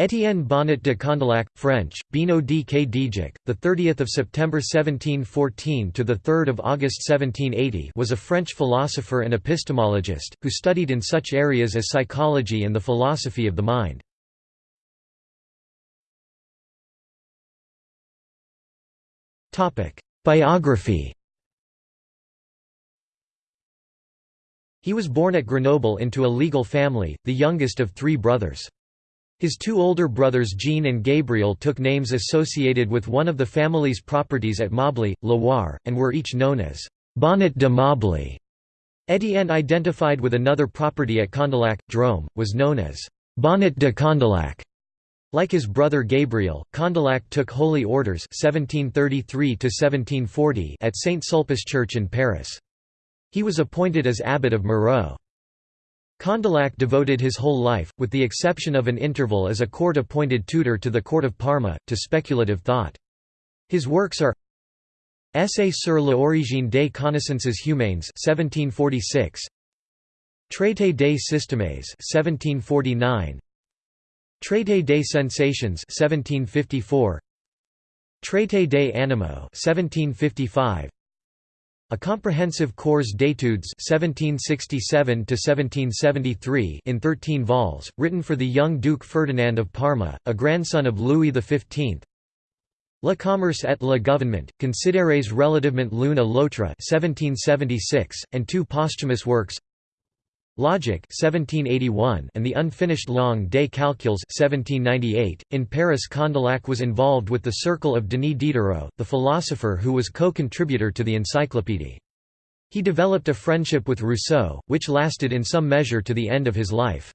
Étienne Bonnet de Condillac, French, Bino d Kdijik, the 30th of September 1714 to the 3rd of August 1780, was a French philosopher and epistemologist who studied in such areas as psychology and the philosophy of the mind. Topic: Biography. He was born at Grenoble into a legal family, the youngest of three brothers. His two older brothers Jean and Gabriel took names associated with one of the family's properties at Mably, Loire, and were each known as Bonnet de Mably. Étienne identified with another property at Condillac, Drôme, was known as Bonnet de Condillac. Like his brother Gabriel, Condillac took holy orders 1733 at Saint Sulpice Church in Paris. He was appointed as abbot of Mureau. Condillac devoted his whole life, with the exception of an interval as a court-appointed tutor to the court of Parma, to speculative thought. His works are Essai sur l'origine des connaissances humaines 1746, Traité des systèmes 1749, Traité des sensations 1754, Traité des animaux 1755, a comprehensive cours d'études (1767–1773) in thirteen vols, written for the young Duke Ferdinand of Parma, a grandson of Louis XV. Le commerce et le gouvernement, considérés relativement l'une à l'autre 1776, and two posthumous works Logic 1781 and the unfinished Langue des Calculs 1798. .In Paris Condillac was involved with the circle of Denis Diderot, the philosopher who was co-contributor to the Encyclopédie. He developed a friendship with Rousseau, which lasted in some measure to the end of his life.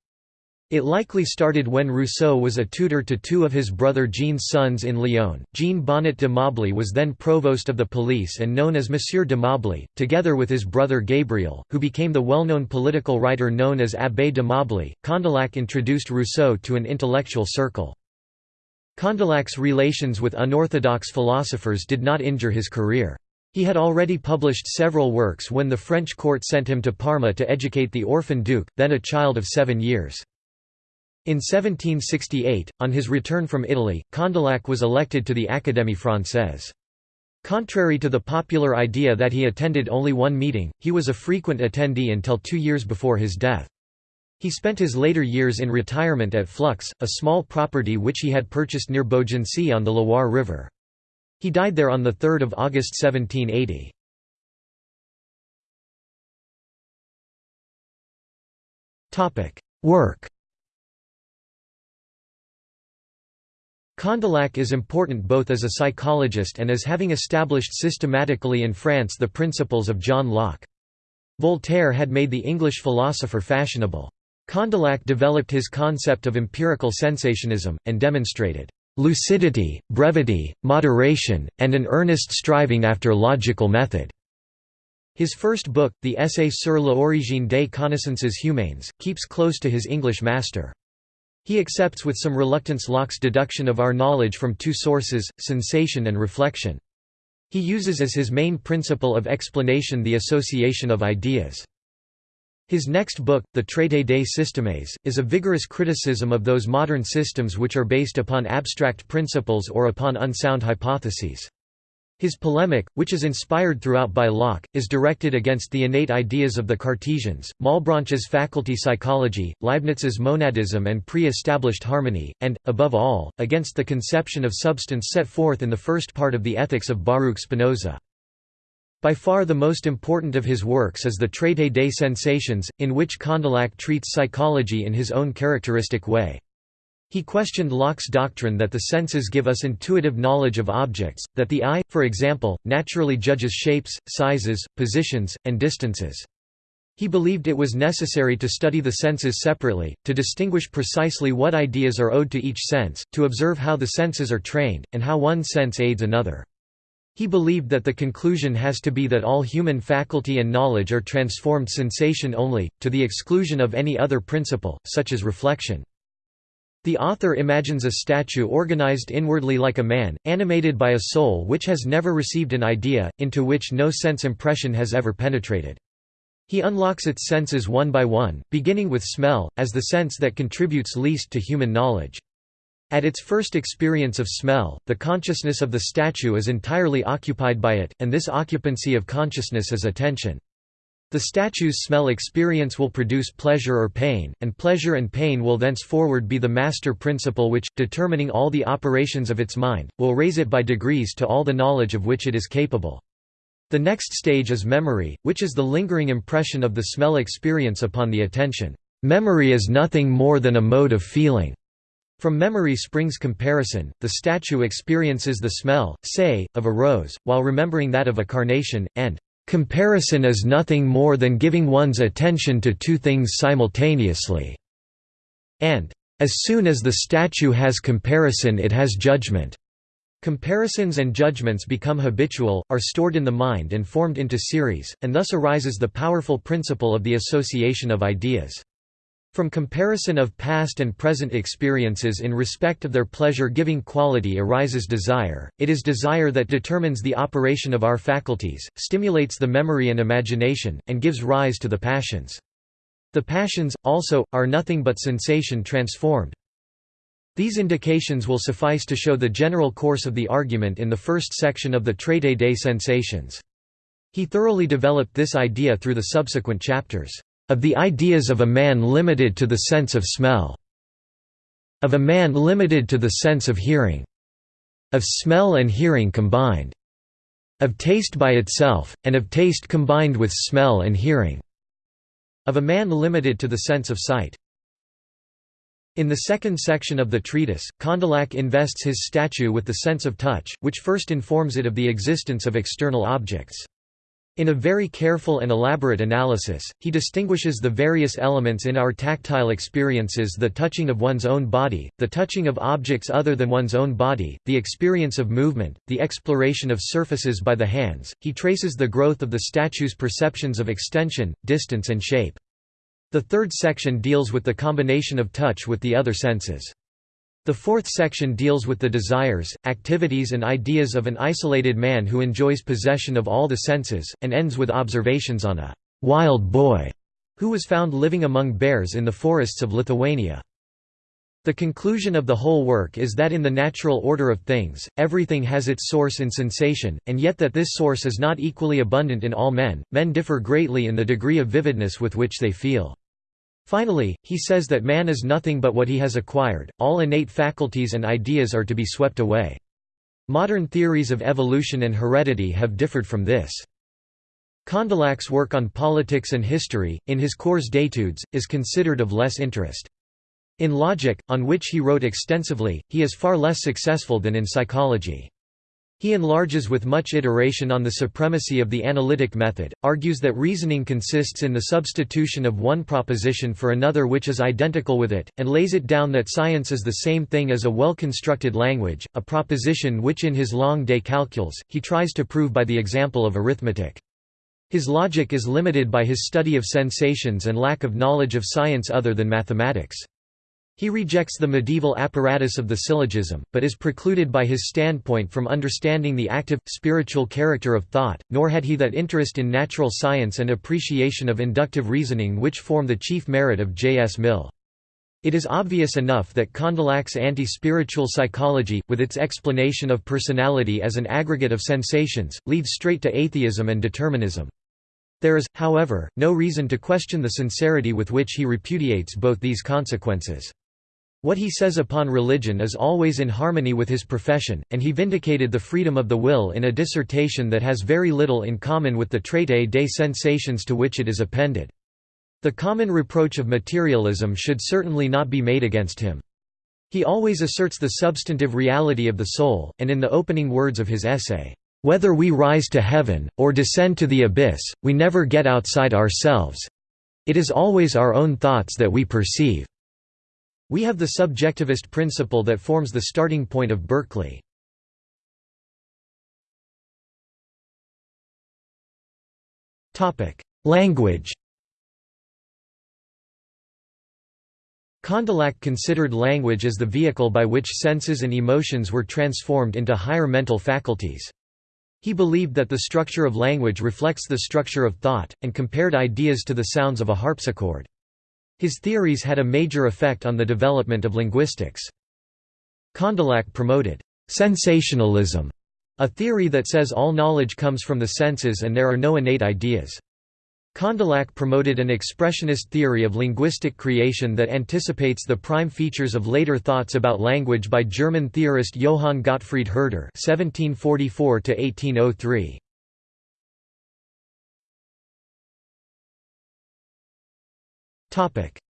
It likely started when Rousseau was a tutor to two of his brother Jean's sons in Lyon. Jean Bonnet de Mably was then provost of the police and known as Monsieur de Mably, together with his brother Gabriel, who became the well-known political writer known as Abbé de Mably. Condillac introduced Rousseau to an intellectual circle. Condillac's relations with unorthodox philosophers did not injure his career. He had already published several works when the French court sent him to Parma to educate the orphan duke, then a child of seven years. In 1768, on his return from Italy, Condillac was elected to the Académie Française. Contrary to the popular idea that he attended only one meeting, he was a frequent attendee until two years before his death. He spent his later years in retirement at Flux, a small property which he had purchased near Beaugency on the Loire River. He died there on 3 August 1780. Work Condillac is important both as a psychologist and as having established systematically in France the principles of John Locke. Voltaire had made the English philosopher fashionable. Condillac developed his concept of empirical sensationism, and demonstrated lucidity, brevity, moderation, and an earnest striving after logical method. His first book, the Essai sur l'origine des connaissances humaines, keeps close to his English master. He accepts with some reluctance Locke's deduction of our knowledge from two sources, sensation and reflection. He uses as his main principle of explanation the association of ideas. His next book, the Traité des systèmes, is a vigorous criticism of those modern systems which are based upon abstract principles or upon unsound hypotheses. His polemic, which is inspired throughout by Locke, is directed against the innate ideas of the Cartesians, Malebranche's faculty psychology, Leibniz's monadism and pre-established harmony, and, above all, against the conception of substance set forth in the first part of the Ethics of Baruch Spinoza. By far the most important of his works is the Traité des sensations, in which Condillac treats psychology in his own characteristic way. He questioned Locke's doctrine that the senses give us intuitive knowledge of objects, that the eye, for example, naturally judges shapes, sizes, positions, and distances. He believed it was necessary to study the senses separately, to distinguish precisely what ideas are owed to each sense, to observe how the senses are trained, and how one sense aids another. He believed that the conclusion has to be that all human faculty and knowledge are transformed sensation only, to the exclusion of any other principle, such as reflection. The author imagines a statue organized inwardly like a man, animated by a soul which has never received an idea, into which no sense impression has ever penetrated. He unlocks its senses one by one, beginning with smell, as the sense that contributes least to human knowledge. At its first experience of smell, the consciousness of the statue is entirely occupied by it, and this occupancy of consciousness is attention. The statue's smell experience will produce pleasure or pain, and pleasure and pain will thenceforward be the master principle which, determining all the operations of its mind, will raise it by degrees to all the knowledge of which it is capable. The next stage is memory, which is the lingering impression of the smell experience upon the attention. Memory is nothing more than a mode of feeling. From memory springs comparison, the statue experiences the smell, say, of a rose, while remembering that of a carnation, and comparison is nothing more than giving one's attention to two things simultaneously, and as soon as the statue has comparison it has judgment. Comparisons and judgments become habitual, are stored in the mind and formed into series, and thus arises the powerful principle of the association of ideas. From comparison of past and present experiences in respect of their pleasure-giving quality arises desire, it is desire that determines the operation of our faculties, stimulates the memory and imagination, and gives rise to the passions. The passions, also, are nothing but sensation transformed. These indications will suffice to show the general course of the argument in the first section of the Traité des sensations. He thoroughly developed this idea through the subsequent chapters of the ideas of a man limited to the sense of smell, of a man limited to the sense of hearing, of smell and hearing combined, of taste by itself, and of taste combined with smell and hearing, of a man limited to the sense of sight. In the second section of the treatise, Condillac invests his statue with the sense of touch, which first informs it of the existence of external objects. In a very careful and elaborate analysis, he distinguishes the various elements in our tactile experiences the touching of one's own body, the touching of objects other than one's own body, the experience of movement, the exploration of surfaces by the hands. He traces the growth of the statue's perceptions of extension, distance and shape. The third section deals with the combination of touch with the other senses. The fourth section deals with the desires, activities and ideas of an isolated man who enjoys possession of all the senses, and ends with observations on a «wild boy» who was found living among bears in the forests of Lithuania. The conclusion of the whole work is that in the natural order of things, everything has its source in sensation, and yet that this source is not equally abundant in all men, men differ greatly in the degree of vividness with which they feel. Finally, he says that man is nothing but what he has acquired, all innate faculties and ideas are to be swept away. Modern theories of evolution and heredity have differed from this. Condillac's work on politics and history, in his Cours d'études, is considered of less interest. In logic, on which he wrote extensively, he is far less successful than in psychology. He enlarges with much iteration on the supremacy of the analytic method, argues that reasoning consists in the substitution of one proposition for another which is identical with it, and lays it down that science is the same thing as a well-constructed language, a proposition which in his Langue des Calculs, he tries to prove by the example of arithmetic. His logic is limited by his study of sensations and lack of knowledge of science other than mathematics. He rejects the medieval apparatus of the syllogism, but is precluded by his standpoint from understanding the active, spiritual character of thought, nor had he that interest in natural science and appreciation of inductive reasoning which form the chief merit of J. S. Mill. It is obvious enough that Condillac's anti-spiritual psychology, with its explanation of personality as an aggregate of sensations, leads straight to atheism and determinism. There is, however, no reason to question the sincerity with which he repudiates both these consequences. What he says upon religion is always in harmony with his profession, and he vindicated the freedom of the will in a dissertation that has very little in common with the traité des sensations to which it is appended. The common reproach of materialism should certainly not be made against him. He always asserts the substantive reality of the soul, and in the opening words of his essay, "...whether we rise to heaven, or descend to the abyss, we never get outside ourselves. It is always our own thoughts that we perceive." We have the subjectivist principle that forms the starting point of Berkeley. Language Condillac considered language as the vehicle by which senses and emotions were transformed into higher mental faculties. He believed that the structure of language reflects the structure of thought, and compared ideas to the sounds of a harpsichord. His theories had a major effect on the development of linguistics. Condillac promoted «sensationalism», a theory that says all knowledge comes from the senses and there are no innate ideas. Condillac promoted an expressionist theory of linguistic creation that anticipates the prime features of later thoughts about language by German theorist Johann Gottfried Herder (1744–1803).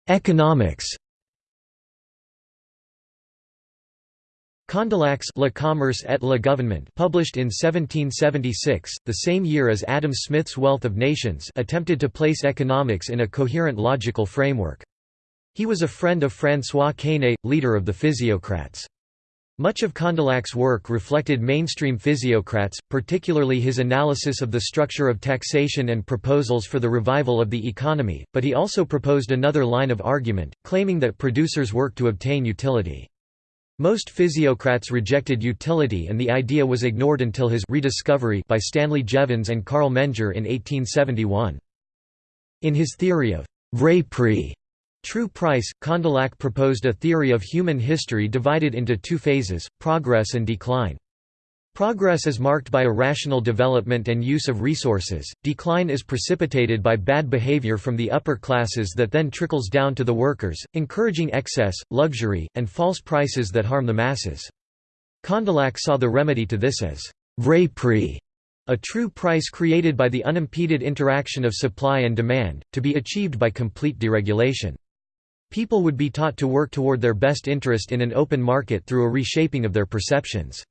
Economics. Condillac's Le Commerce et le Gouvernement published in 1776, the same year as Adam Smith's Wealth of Nations attempted to place economics in a coherent logical framework. He was a friend of François Quesnay, leader of the physiocrats. Much of Condillac's work reflected mainstream physiocrats, particularly his analysis of the structure of taxation and proposals for the revival of the economy, but he also proposed another line of argument, claiming that producers work to obtain utility. Most physiocrats rejected utility and the idea was ignored until his rediscovery by Stanley Jevons and Carl Menger in 1871. In his theory of vrai prix, true price, Condillac proposed a theory of human history divided into two phases, progress and decline. Progress is marked by a rational development and use of resources, decline is precipitated by bad behavior from the upper classes that then trickles down to the workers, encouraging excess, luxury, and false prices that harm the masses. Condillac saw the remedy to this as vrai prix, a true price created by the unimpeded interaction of supply and demand, to be achieved by complete deregulation. People would be taught to work toward their best interest in an open market through a reshaping of their perceptions.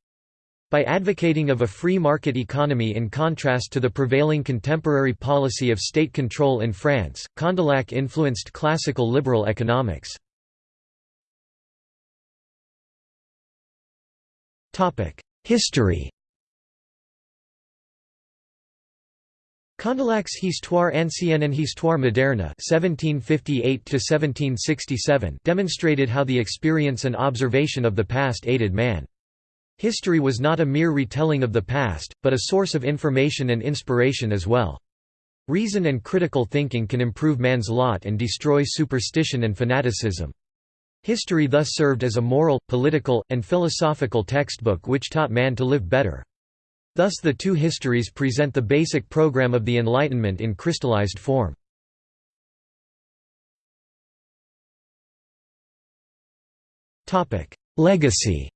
By advocating of a free market economy in contrast to the prevailing contemporary policy of state control in France, Condillac influenced classical liberal economics. History Condillac's Histoire ancienne and Histoire moderne (1758–1767) demonstrated how the experience and observation of the past aided man. History was not a mere retelling of the past, but a source of information and inspiration as well. Reason and critical thinking can improve man's lot and destroy superstition and fanaticism. History thus served as a moral, political, and philosophical textbook which taught man to live better. Thus the two histories present the basic program of the Enlightenment in crystallized form. Legacy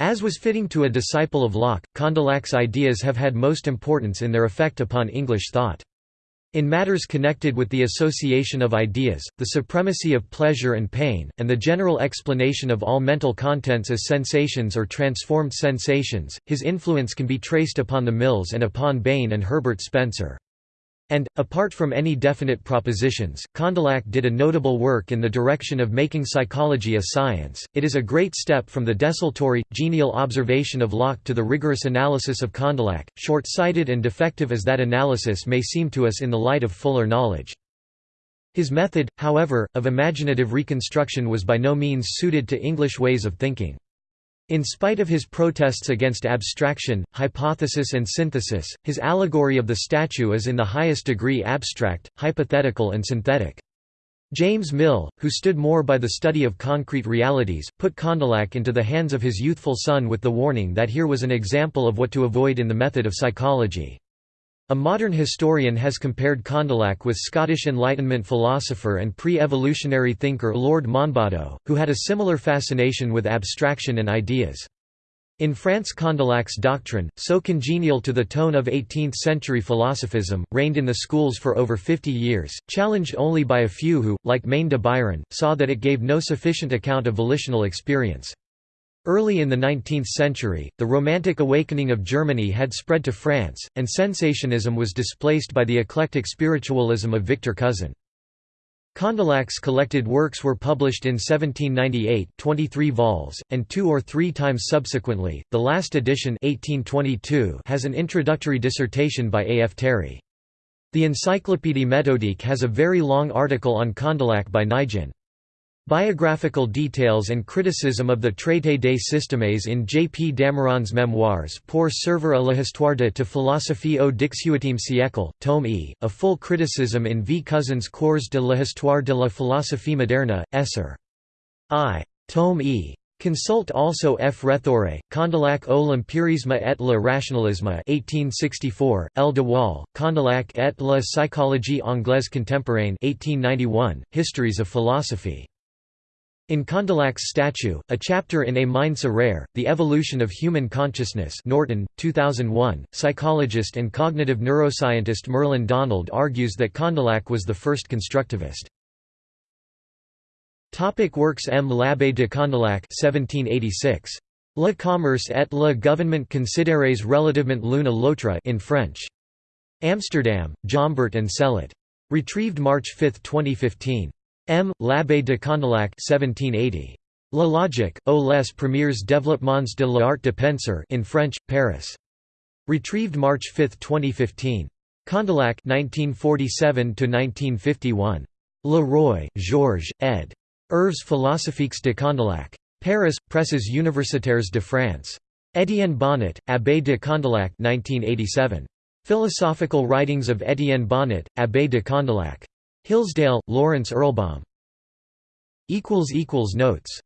As was fitting to a disciple of Locke, Condillac's ideas have had most importance in their effect upon English thought. In matters connected with the association of ideas, the supremacy of pleasure and pain, and the general explanation of all mental contents as sensations or transformed sensations, his influence can be traced upon the Mills and upon Bain and Herbert Spencer. And, apart from any definite propositions, Condillac did a notable work in the direction of making psychology a science. It is a great step from the desultory, genial observation of Locke to the rigorous analysis of Condillac, short sighted and defective as that analysis may seem to us in the light of fuller knowledge. His method, however, of imaginative reconstruction was by no means suited to English ways of thinking. In spite of his protests against abstraction, hypothesis and synthesis, his allegory of the statue is in the highest degree abstract, hypothetical and synthetic. James Mill, who stood more by the study of concrete realities, put Condillac into the hands of his youthful son with the warning that here was an example of what to avoid in the method of psychology. A modern historian has compared Condillac with Scottish Enlightenment philosopher and pre-evolutionary thinker Lord Monboddo, who had a similar fascination with abstraction and ideas. In France Condillac's doctrine, so congenial to the tone of 18th-century philosophism, reigned in the schools for over 50 years, challenged only by a few who, like Maine de Biran, saw that it gave no sufficient account of volitional experience. Early in the 19th century, the Romantic awakening of Germany had spread to France, and sensationism was displaced by the eclectic spiritualism of Victor Cousin. Condillac's collected works were published in 1798 23 vols, and two or three times subsequently. The last edition 1822 has an introductory dissertation by A. F. Théry. The Encyclopédie méthodique has a very long article on Condillac by Naigeon. Biographical details and criticism of the Traité des systèmes in J. P. Damiron's Memoirs pour servir à l'histoire de philosophie au XVIIIe siècle, tome E, a full criticism in V. Cousin's Cours de l'histoire de la philosophie moderne, Esser. I. Tome E. Consult also F. Rethore, Condillac o l'empirisme et le rationalisme 1864, L. de Waal, Condillac et la psychologie anglaise contemporaine 1891, Histories of Philosophy. In Condillac's statue, a chapter in A Mind So Rare, The Evolution of Human Consciousness Norton, 2001, psychologist and cognitive neuroscientist Merlin Donald argues that Condillac was the first constructivist. Topic works M. L'Abbé de Condillac 1786. Le commerce et le gouvernement considérés relativement l'une à l'autre in French. Amsterdam, Jombert and Sellet. Retrieved March 5, 2015. M. L'Abbé de Condillac 1780. La logique, aux les premiers développements de l'art de penser in French, Paris. Retrieved March 5, 2015. Condillac 1947–1951. Le Roy, Georges, ed. Œuvres philosophiques de Condillac. Paris, Presses universitaires de France. Étienne Bonnet, Abbé de Condillac 1987. Philosophical Writings of Étienne Bonnet, Abbé de Condillac. Hillsdale, Lawrence Erlbaum. Notes